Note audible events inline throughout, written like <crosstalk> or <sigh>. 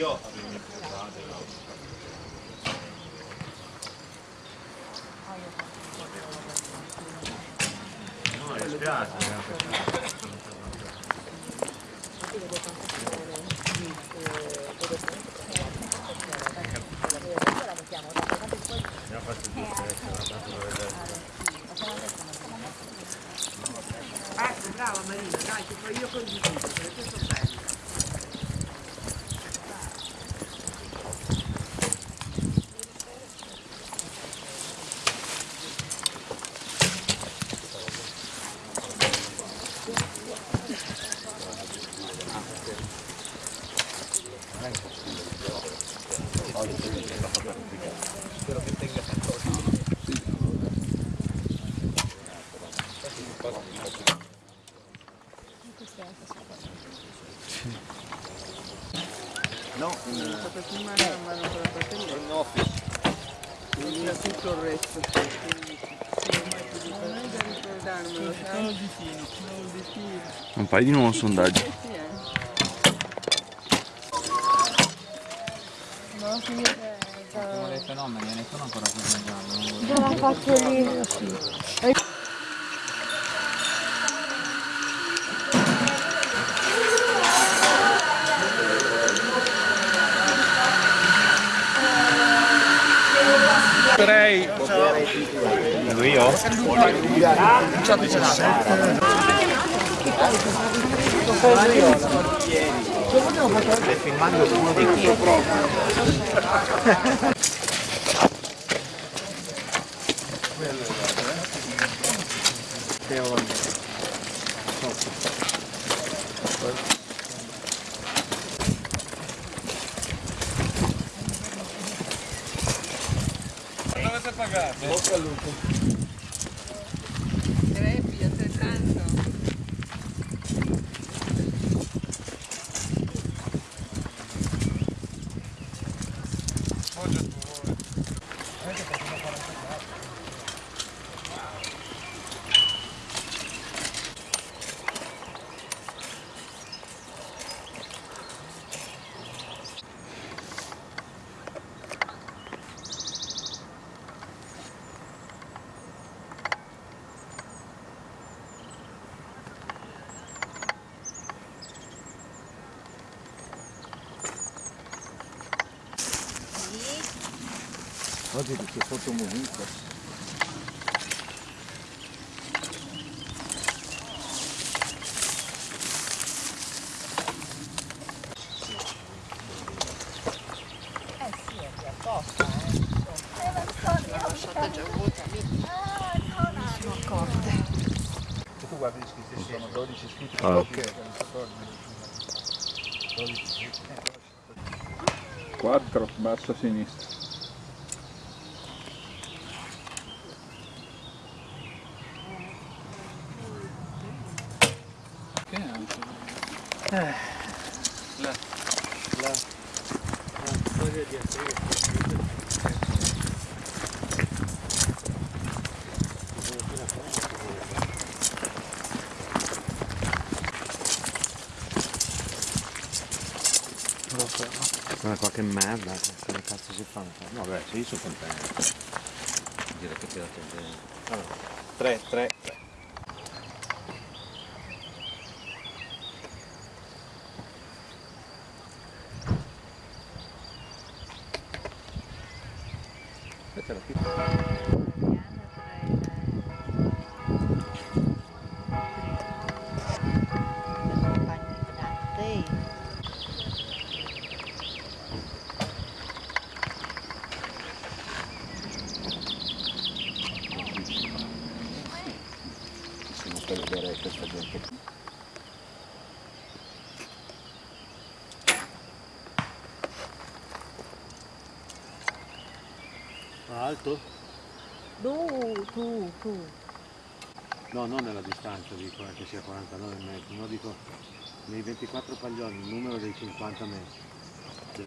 io avevo mie puntate, no? No, mi spiace, Abbiamo fatto due feste, una tanto per vedere. Ecco, brava Marina, dai, che poi io condivido, perché sono bello. No, in, Per filmare non vanno con la fratelli, in office. quindi è tutto il resto. Quindi, sì, ormai più di non è da ricordarmelo, sai? Non fai di nuovo un sondaggio. Sì, eh. Come dei fenomeni, ne sono ancora più mangiando. Già l'ha fatto lì, sì. Vedo io? Stai filmando uno di <laughs> chi? Mostra a. Oggi c'è fotomovito. Tu guardi gli iscritti, sono 12 iscritti. Ah. Ok. 4, basso a sinistra. Ma qualche merda, come cazzo si fa? No, beh, sì, sono contento. Direi che tirate bene. Allora, 3, 3, 3. Aspetta, la pippa. Sono per vedere questa gente. Alto? Tu, tu, tu. No, non nella distanza, dico eh, che sia 49 metri, no, dico nei 24 paglioni, il numero dei 50 metri. Sì.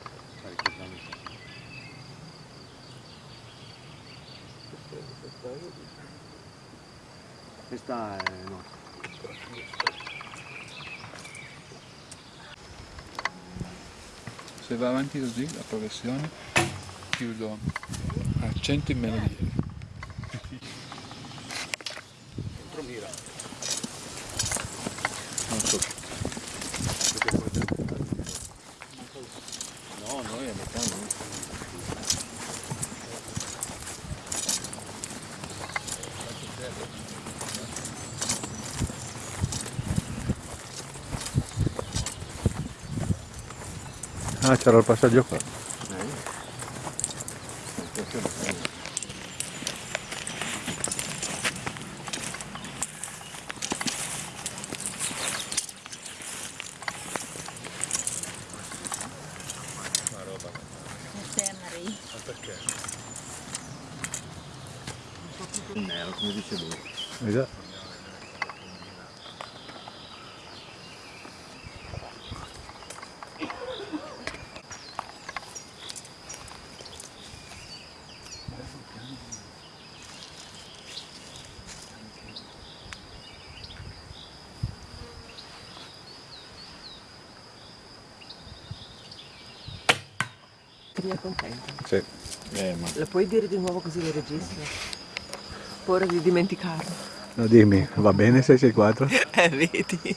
Questa è no. se va avanti così la progressione chiudo 100 in meno di ieri. Non so. No, noi a metà no. Ah, c'era il passaggio qua. Nero, come dice lui. Esatto. Ti è contento? Sì. Eh, ma... Lo puoi dire di nuovo così lo registro? Paura di dimenticarlo. No, dimmi, va bene 664? <laughs> Eh, vedi.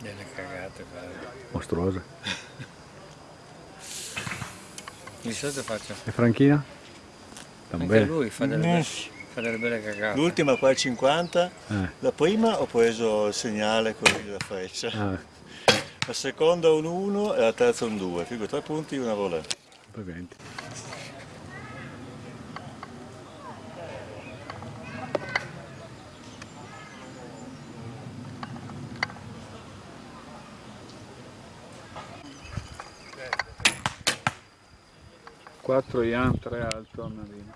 Delle cagate, Mostruosa. Di solito faccio. E Franchina? Anche lui fa delle, belle, fa delle belle cagate. L'ultima qua è 50, Eh. la prima ho preso il segnale così della freccia, Ah, la seconda un 1 e la terza un 2, figo tre punti e una volée. poi 20. Quattro Ian, tre alto a Marino.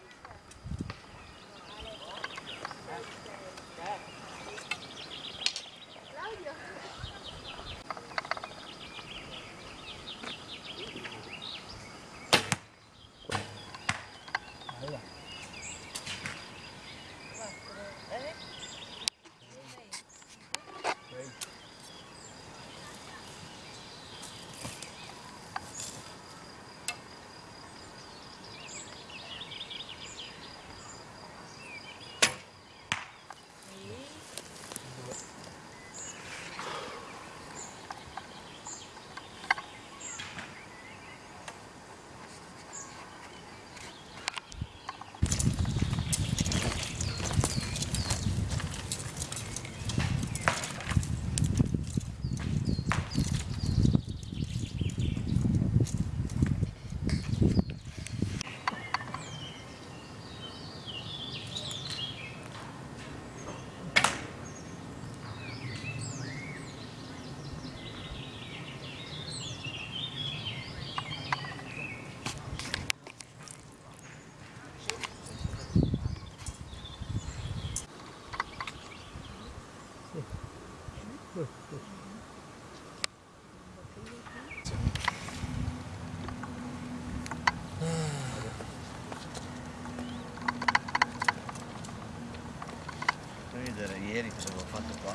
Vedere ieri cosa avevo fatto qua?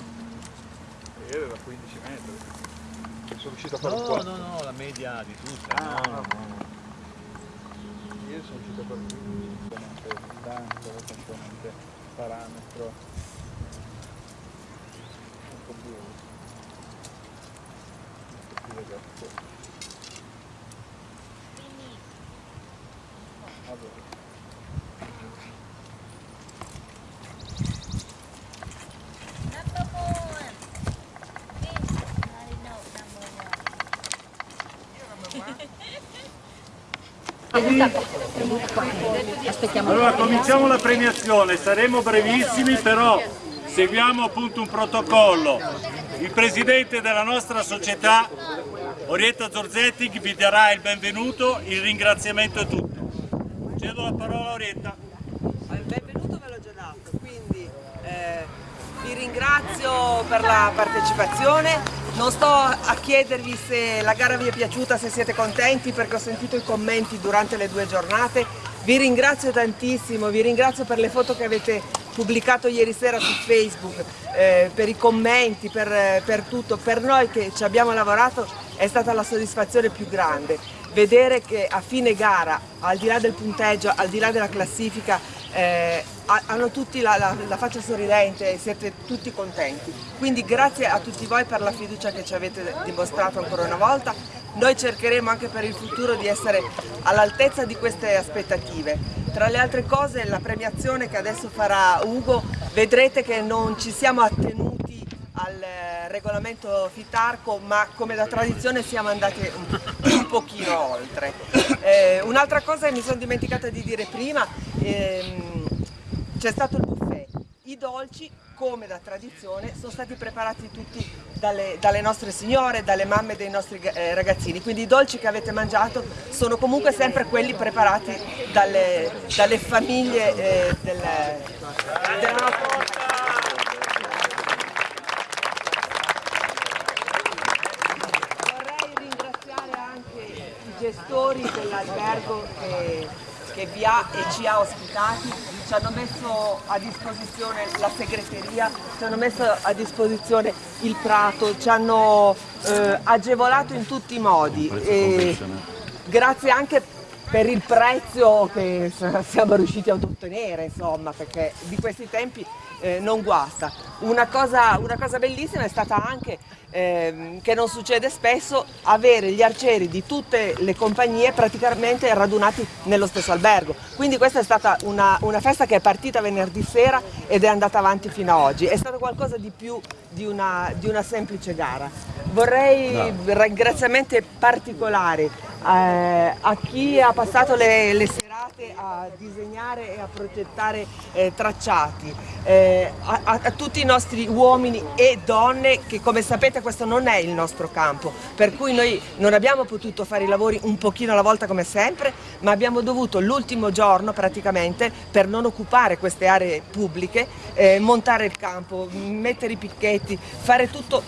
Ieri era 15 metri. Sono riuscito a fare No, 4. no, no, la media di tutte. Ah, no, no. Ieri sono riuscito a fare 15 componente distanza, componente parametro. Un po' più. Un po' più esatto. Allora. Allora cominciamo la premiazione, saremo brevissimi però seguiamo appunto un protocollo. Il presidente della nostra società, Orietta Zorzetti, vi darà il benvenuto, il ringraziamento è tutto. Cedo la parola a Orietta. Il benvenuto ve l'ho già dato, quindi eh, vi ringrazio per la partecipazione. Non sto a chiedervi se la gara vi è piaciuta, se siete contenti, perché ho sentito i commenti durante le due giornate. Vi ringrazio tantissimo, vi ringrazio per le foto che avete pubblicato ieri sera su Facebook, eh, per i commenti, per, per tutto. Per noi che ci abbiamo lavorato è stata la soddisfazione più grande. Vedere che a fine gara, al di là del punteggio, al di là della classifica, eh, ha- hanno tutti la, la- la faccia sorridente e siete tutti contenti. Quindi grazie a tutti voi per la fiducia che ci avete dimostrato ancora una volta. Noi cercheremo anche per il futuro di essere all'altezza di queste aspettative. Tra le altre cose la premiazione che adesso farà Ugo, vedrete che non ci siamo attenuti al eh, regolamento Fitarco ma come da tradizione siamo andati un, un pochino oltre. Eh, un'altra cosa che mi sono dimenticata di dire prima, ehm, c'è stato il buffet. I dolci, come da tradizione, sono stati preparati tutti dalle, dalle nostre signore, dalle mamme dei nostri eh, ragazzini, quindi i dolci che avete mangiato sono comunque sempre quelli preparati dalle, dalle famiglie eh, del, della nostra Vorrei ringraziare anche i gestori dell'albergo che, che vi ha e ci ha ospitati, ci hanno messo a disposizione la segreteria, ci hanno messo a disposizione il prato, ci hanno eh, agevolato in tutti i modi. E grazie anche per il prezzo che siamo riusciti ad ottenere, insomma, perché di questi tempi eh, non guasta. Una cosa, una cosa bellissima è stata anche, ehm, che non succede spesso, avere gli arcieri di tutte le compagnie praticamente radunati nello stesso albergo. Quindi questa è stata una, una festa che è partita venerdì sera ed è andata avanti fino ad oggi. È stato qualcosa di più di una, di una semplice gara. Vorrei ringraziamenti particolari eh, a chi ha passato le, le serate a disegnare e a progettare eh, tracciati, eh, a, a- a tutti i nostri uomini e donne che come sapete questo non è il nostro campo, per cui noi non abbiamo potuto fare i lavori un pochino alla volta come sempre, ma abbiamo dovuto l'ultimo giorno praticamente per non occupare queste aree pubbliche, eh, montare il campo, mettere i picchetti, fare tutto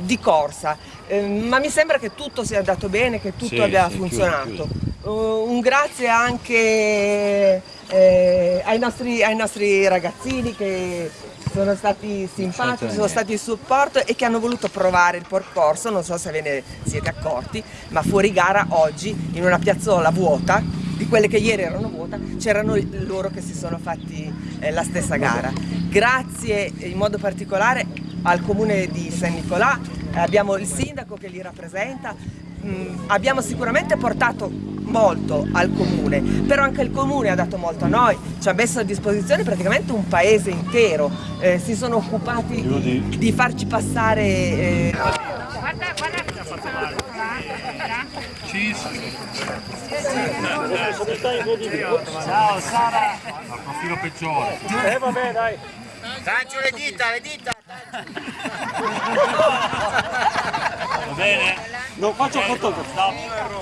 di corsa, Eh, ma mi sembra che tutto sia andato bene, che tutto Sì, abbia sì, funzionato. Uh, un grazie anche eh, ai, nostri, ai nostri ragazzini che sono stati simpatici, sono stati in supporto e che hanno voluto provare il percorso, non so se ve ne siete accorti, ma fuori gara oggi in una piazzola vuota, di quelle che ieri erano vuota, c'erano loro che si sono fatti eh, la stessa gara. Grazie in modo particolare al comune di San Nicolà, eh, abbiamo il sindaco che li rappresenta, Mm, abbiamo sicuramente portato molto al comune, però anche il comune ha dato molto a noi, ci ha messo a disposizione praticamente un paese intero, eh, si sono occupati di, di farci passare... eh, Ciao Sara! Al profilo peggiore. Eh vabbè dai. Tancio le dita, le dita! Va bene? Non faccio foto. Stop.